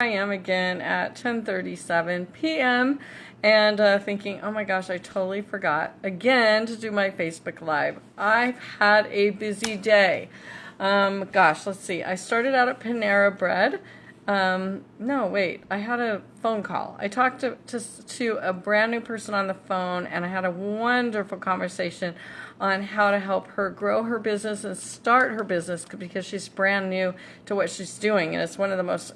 I am again at 10:37 p.m. and uh, thinking, oh my gosh, I totally forgot again to do my Facebook Live. I've had a busy day. Um, gosh, let's see. I started out at Panera Bread. Um, no, wait. I had a phone call. I talked to, to to a brand new person on the phone, and I had a wonderful conversation on how to help her grow her business and start her business because she's brand new to what she's doing. And it's one of the most,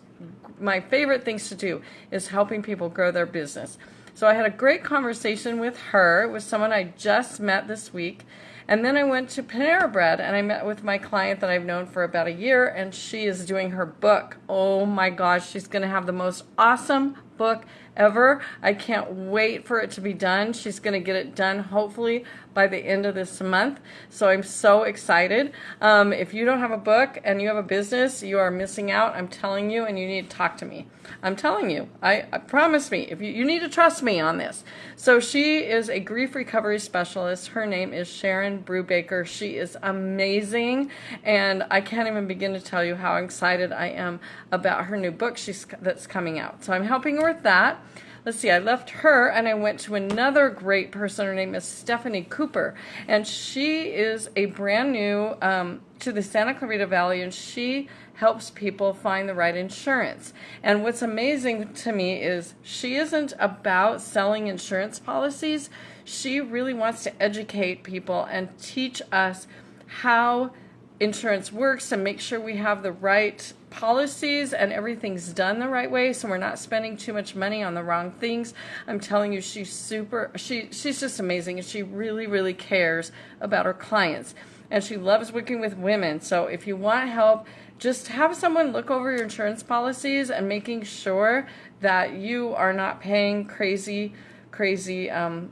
my favorite things to do is helping people grow their business. So I had a great conversation with her. with someone I just met this week. And then I went to Panera Bread and I met with my client that I've known for about a year, and she is doing her book. Oh my gosh, she's going to have the most awesome book ever. I can't wait for it to be done. She's going to get it done hopefully by the end of this month. So I'm so excited. Um, if you don't have a book and you have a business, you are missing out. I'm telling you, and you need to talk to me. I'm telling you. I, I promise me. If you, you need to trust me on this. So she is a grief recovery specialist. Her name is Sharon Brubaker. She is amazing, and I can't even begin to tell you how excited I am about her new book she's that's coming out. So I'm helping her that let's see, I left her and I went to another great person. Her name is Stephanie Cooper, and she is a brand new um, to the Santa Clarita Valley, and she helps people find the right insurance. And what's amazing to me is she isn't about selling insurance policies. She really wants to educate people and teach us how insurance works and make sure we have the right policies and everything's done the right way so we're not spending too much money on the wrong things. I'm telling you she's super she she's just amazing and she really really cares about her clients. And she loves working with women so if you want help just have someone look over your insurance policies and making sure that you are not paying crazy crazy um,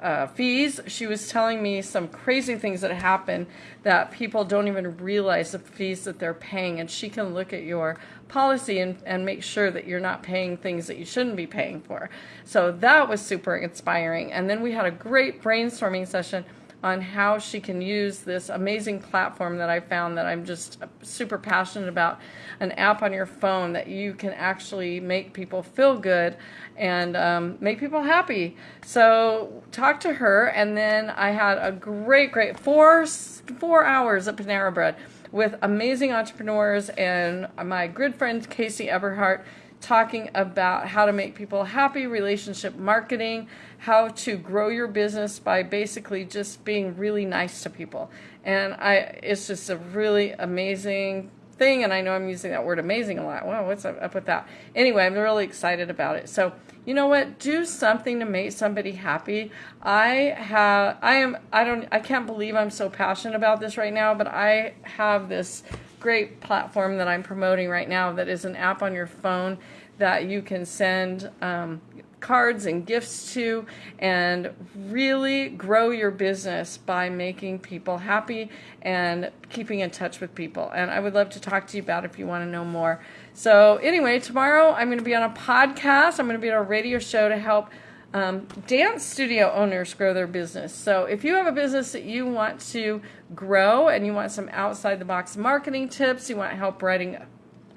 uh, fees. She was telling me some crazy things that happen that people don't even realize the fees that they're paying. And she can look at your policy and, and make sure that you're not paying things that you shouldn't be paying for. So that was super inspiring. And then we had a great brainstorming session on how she can use this amazing platform that I found that I'm just super passionate about an app on your phone that you can actually make people feel good and um, make people happy. So talk to her, and then I had a great, great four four hours at Panera Bread with amazing entrepreneurs and my good friend Casey Eberhardt talking about how to make people happy, relationship marketing, how to grow your business by basically just being really nice to people. And I it's just a really amazing thing and I know I'm using that word amazing a lot. Wow, what's up with that? Anyway, I'm really excited about it. So, you know what? Do something to make somebody happy. I have I am I don't I can't believe I'm so passionate about this right now, but I have this great platform that I'm promoting right now that is an app on your phone that you can send um, cards and gifts to and really grow your business by making people happy and keeping in touch with people. And I would love to talk to you about if you want to know more. So, anyway, tomorrow I'm going to be on a podcast, I'm going to be on a radio show to help um, dance studio owners grow their business. So if you have a business that you want to grow and you want some outside the box marketing tips, you want help writing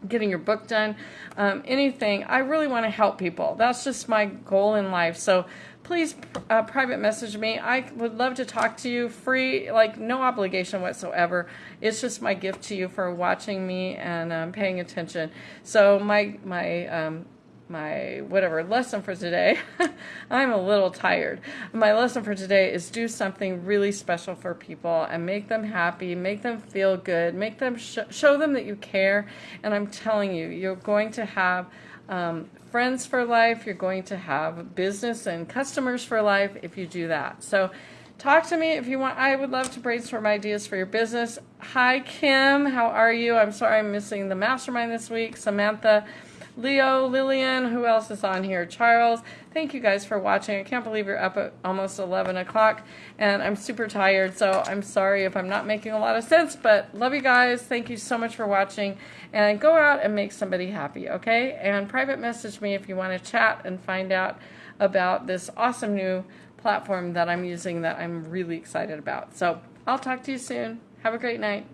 getting your book done, um, anything, I really want to help people. That's just my goal in life. So please uh, private message me. I would love to talk to you free, like no obligation whatsoever. It's just my gift to you for watching me and um, paying attention. So my my um, my whatever lesson for today. I'm a little tired. My lesson for today is do something really special for people and make them happy, make them feel good, make them sh- show them that you care. And I'm telling you, you're going to have um, friends for life. You're going to have business and customers for life if you do that. So. Talk to me if you want. I would love to brainstorm ideas for your business. Hi, Kim. How are you? I'm sorry I'm missing the mastermind this week. Samantha, Leo, Lillian, who else is on here? Charles. Thank you guys for watching. I can't believe you're up at almost 11 o'clock, and I'm super tired, so I'm sorry if I'm not making a lot of sense, but love you guys. Thank you so much for watching, and go out and make somebody happy, okay? And private message me if you want to chat and find out about this awesome new platform that I'm using that I'm really excited about. So I'll talk to you soon. Have a great night.